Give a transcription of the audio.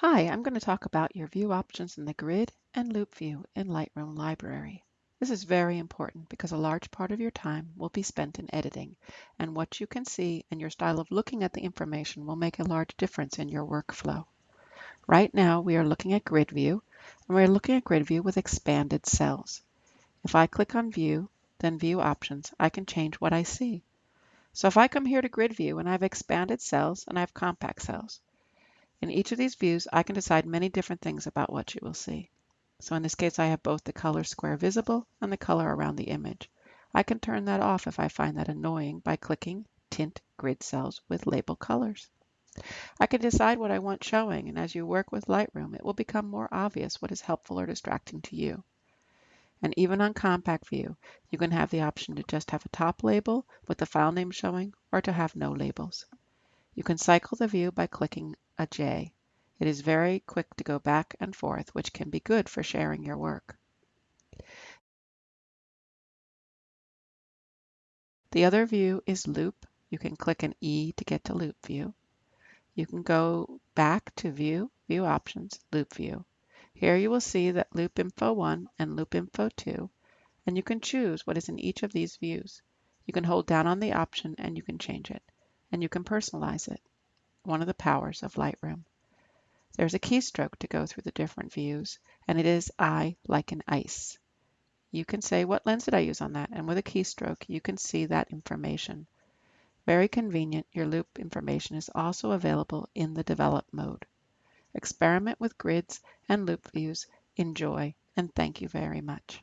Hi, I'm going to talk about your view options in the grid and loupe view in Lightroom Library. This is very important because a large part of your time will be spent in editing, and what you can see and your style of looking at the information will make a large difference in your workflow. Right now, we are looking at grid view, and we're looking at grid view with expanded cells. If I click on view, then view options, I can change what I see. So if I come here to grid view and I have expanded cells and I have compact cells, in each of these views, I can decide many different things about what you will see. So in this case, I have both the color square visible and the color around the image. I can turn that off if I find that annoying by clicking Tint Grid Cells with Label Colors. I can decide what I want showing, and as you work with Lightroom, it will become more obvious what is helpful or distracting to you. And even on Compact View, you can have the option to just have a top label with the file name showing or to have no labels. You can cycle the view by clicking a J. It is very quick to go back and forth, which can be good for sharing your work. The other view is Loupe. You can click an E to get to Loupe View. You can go back to View, View Options, Loupe View. Here you will see that Loupe Info 1 and Loupe Info 2, and you can choose what is in each of these views. You can hold down on the option and you can change it and you can personalize it, one of the powers of Lightroom. There's a keystroke to go through the different views, and it is I like an ice. You can say, what lens did I use on that? And with a keystroke, you can see that information. Very convenient, your loupe information is also available in the develop mode. Experiment with grids and loupe views. Enjoy, and thank you very much.